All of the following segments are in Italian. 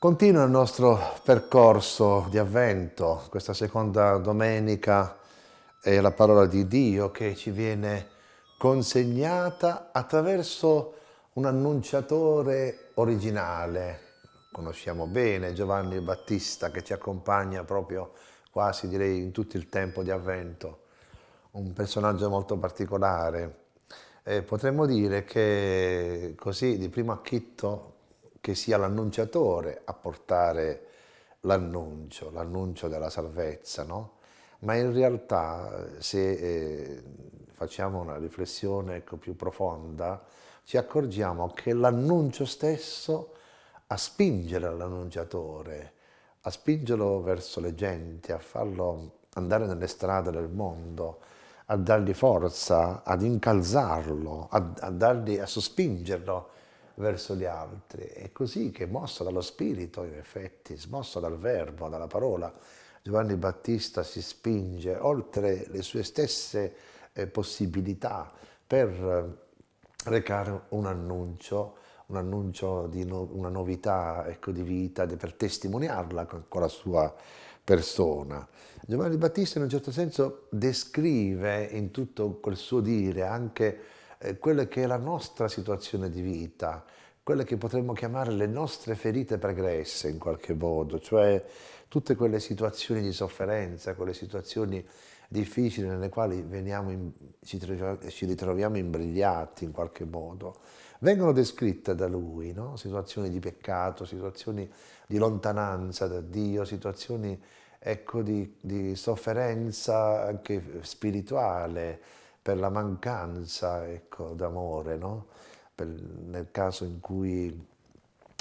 Continua il nostro percorso di avvento, questa seconda domenica è la parola di Dio che ci viene consegnata attraverso un annunciatore originale. Conosciamo bene Giovanni Battista che ci accompagna proprio quasi direi in tutto il tempo di avvento, un personaggio molto particolare. E potremmo dire che così di primo acchitto che sia l'annunciatore a portare l'annuncio, l'annuncio della salvezza, no? Ma in realtà se eh, facciamo una riflessione ecco, più profonda, ci accorgiamo che l'annuncio stesso a spingere l'annunciatore, a spingerlo verso le genti, a farlo andare nelle strade del mondo, a dargli forza, ad incalzarlo, a, a, dargli, a sospingerlo verso gli altri. È così che, mosso dallo Spirito, in effetti, smosso dal Verbo, dalla parola, Giovanni Battista si spinge oltre le sue stesse eh, possibilità per eh, recare un annuncio, un annuncio di no, una novità ecco, di vita, di, per testimoniarla con, con la sua persona. Giovanni Battista in un certo senso descrive in tutto quel suo dire anche quella che è la nostra situazione di vita, quelle che potremmo chiamare le nostre ferite pregresse in qualche modo, cioè tutte quelle situazioni di sofferenza, quelle situazioni difficili nelle quali in, ci, ci, ritroviamo imbrigliati in qualche modo, vengono descritte da lui, no? situazioni di peccato, situazioni di lontananza da Dio, situazioni ecco, di, di sofferenza anche spirituale, per la mancanza ecco, d'amore, no? nel caso in cui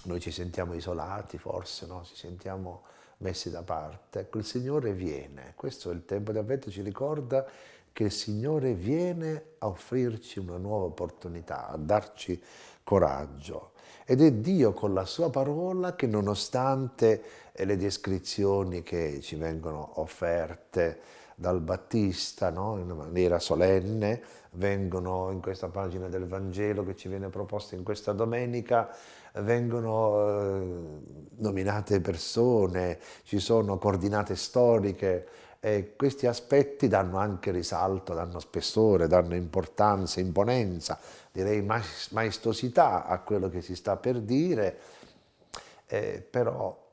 noi ci sentiamo isolati forse, no? ci sentiamo messi da parte. Ecco, il Signore viene, questo è il tempo di avvento, ci ricorda che il Signore viene a offrirci una nuova opportunità, a darci coraggio. Ed è Dio con la sua parola che nonostante le descrizioni che ci vengono offerte dal Battista no? in maniera solenne, vengono in questa pagina del Vangelo che ci viene proposta in questa domenica, vengono eh, nominate persone, ci sono coordinate storiche e questi aspetti danno anche risalto, danno spessore, danno importanza, imponenza, direi maestosità a quello che si sta per dire, eh, però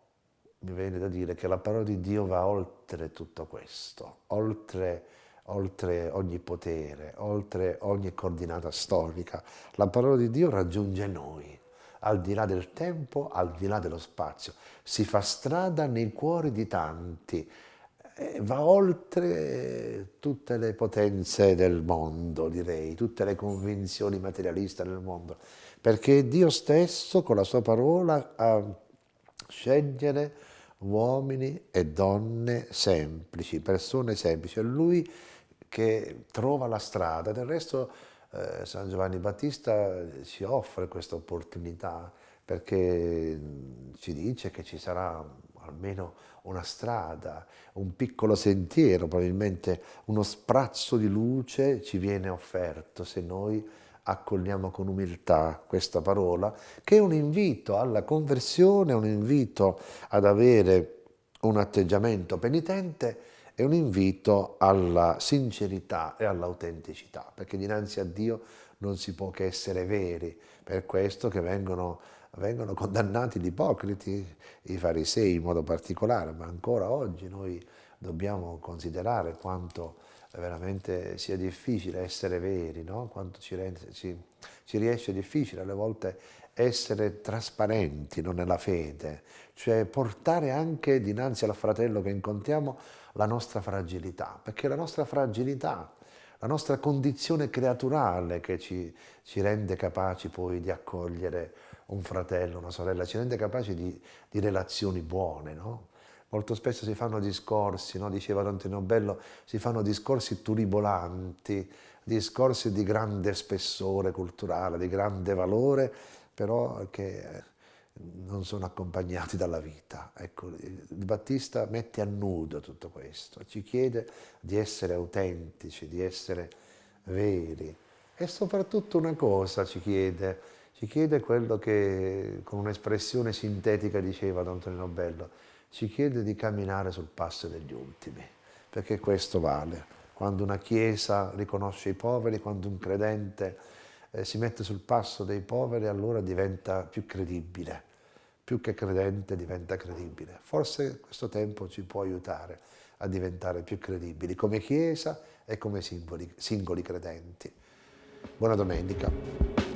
mi viene da dire che la parola di Dio va oltre tutto questo, oltre, oltre ogni potere, oltre ogni coordinata storica. La parola di Dio raggiunge noi, al di là del tempo, al di là dello spazio. Si fa strada nei cuori di tanti, va oltre tutte le potenze del mondo, direi, tutte le convinzioni materialiste del mondo, perché Dio stesso con la sua parola ha scegliere uomini e donne semplici, persone semplici, è Lui che trova la strada, del resto eh, San Giovanni Battista ci offre questa opportunità perché ci dice che ci sarà almeno una strada, un piccolo sentiero, probabilmente uno sprazzo di luce ci viene offerto se noi accogliamo con umiltà questa parola, che è un invito alla conversione, un invito ad avere un atteggiamento penitente e un invito alla sincerità e all'autenticità, perché dinanzi a Dio non si può che essere veri, per questo che vengono, vengono condannati gli ipocriti, i farisei in modo particolare, ma ancora oggi noi dobbiamo considerare quanto veramente sia difficile essere veri, no? quanto ci, ci, ci, riesce difficile alle volte essere trasparenti no? nella fede, cioè portare anche dinanzi al fratello che incontriamo la nostra fragilità, perché la nostra fragilità, la nostra condizione creaturale che ci, ci rende capaci poi di accogliere un fratello, una sorella, ci rende capaci di, di relazioni buone, no? Molto spesso si fanno discorsi, no? diceva Dante Nobello, si fanno discorsi turibolanti, discorsi di grande spessore culturale, di grande valore, però che non sono accompagnati dalla vita. Ecco, il Battista mette a nudo tutto questo, ci chiede di essere autentici, di essere veri e soprattutto una cosa ci chiede, ci chiede quello che con un'espressione sintetica diceva Don Tonino Bello, ci chiede di camminare sul passo degli ultimi, perché questo vale. Quando una Chiesa riconosce i poveri, quando un credente eh, si mette sul passo dei poveri, allora diventa più credibile, più che credente diventa credibile. Forse questo tempo ci può aiutare a diventare più credibili come Chiesa e come singoli, singoli credenti. Buona domenica.